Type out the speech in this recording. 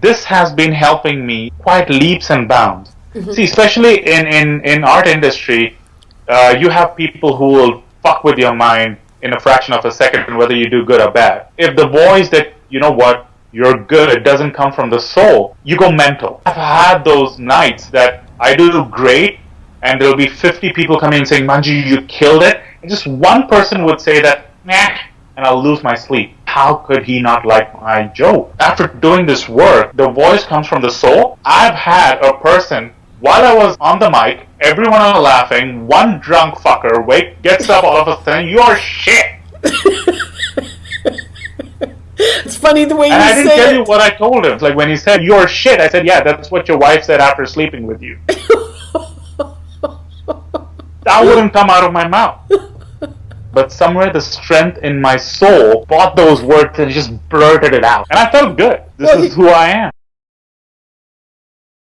This has been helping me quite leaps and bounds. Mm-hmm. See, especially in, in, in art industry, uh, you have people who will fuck with your mind in a fraction of a second, whether you do good or bad. If the voice that, you know what, you're good, it doesn't come from the soul, you go mental. I've had those nights that I do great, and there'll be 50 people coming and saying, Manju, you killed it. And just one person would say that, nah, and I'll lose my sleep. How could he not like my joke? After doing this work, the voice comes from the soul. I've had a person while I was on the mic, everyone was laughing. One drunk fucker wake gets up all of a sudden. You're shit. it's funny the way and you I didn't tell it. you what I told him. Like when he said "you're shit," I said, "Yeah, that's what your wife said after sleeping with you." that wouldn't come out of my mouth. But somewhere the strength in my soul bought those words and just blurted it out, and I felt good. This well, is who I am.